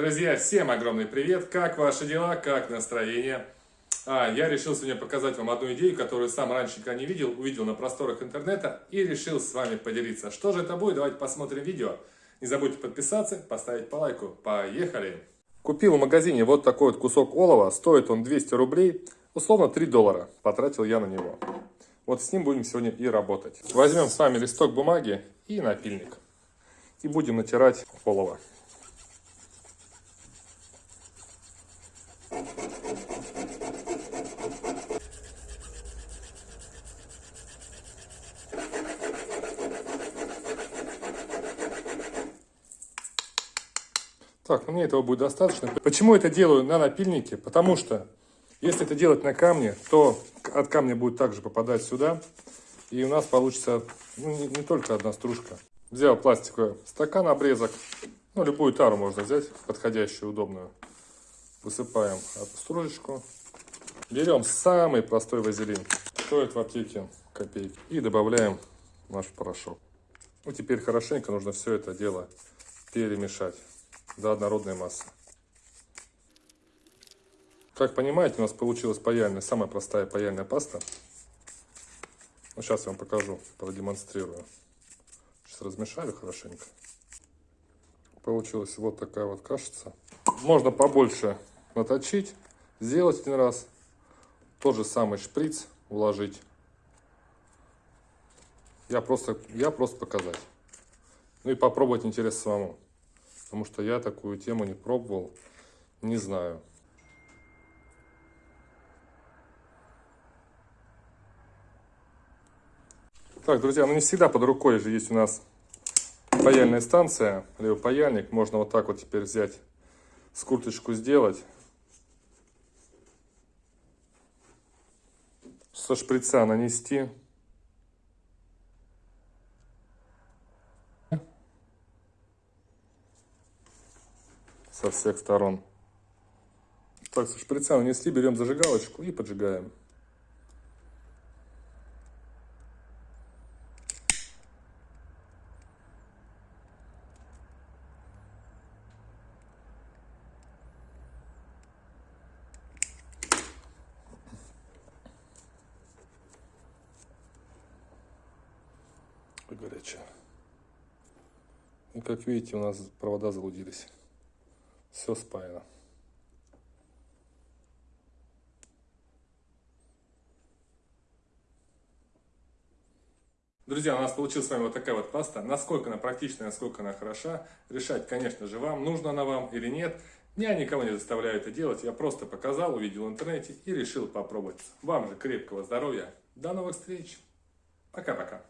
Друзья, всем огромный привет! Как ваши дела? Как настроение? А, я решил сегодня показать вам одну идею, которую сам раньше никогда не видел, увидел на просторах интернета и решил с вами поделиться. Что же это будет? Давайте посмотрим видео. Не забудьте подписаться, поставить по лайку. Поехали! Купил в магазине вот такой вот кусок олова, стоит он 200 рублей, условно 3 доллара, потратил я на него. Вот с ним будем сегодня и работать. Возьмем с вами листок бумаги и напильник. И будем натирать олово. Так, ну мне этого будет достаточно. Почему это делаю на напильнике? Потому что, если это делать на камне, то от камня будет также попадать сюда. И у нас получится ну, не, не только одна стружка. Взял пластиковый стакан, обрезок. Ну, любую тару можно взять, подходящую, удобную. Высыпаем стружечку. Берем самый простой вазелин. Стоит в аптеке копейки. И добавляем наш порошок. Ну, теперь хорошенько нужно все это дело перемешать до однородной массы. Как понимаете, у нас получилась паяльная, самая простая паяльная паста. Ну, сейчас я вам покажу, продемонстрирую. Сейчас размешаю хорошенько. Получилась вот такая вот кашица. Можно побольше наточить, сделать один раз. Тот же самый шприц вложить. Я просто, я просто показать. Ну и попробовать интересно самому. Потому что я такую тему не пробовал, не знаю. Так, друзья, ну не всегда под рукой же есть у нас паяльная станция, либо паяльник. Можно вот так вот теперь взять, скруточку сделать. Со шприца нанести. Со всех сторон. Так, со шприца нанесли, берем зажигалочку и поджигаем. горячая. И как видите, у нас провода залудились. Все спаяно. Друзья, у нас получилась с вами вот такая вот паста. Насколько она практичная, насколько она хороша, решать, конечно же, вам, нужна она вам или нет. Я никого не заставляю это делать, я просто показал, увидел в интернете и решил попробовать. Вам же крепкого здоровья, до новых встреч, пока-пока.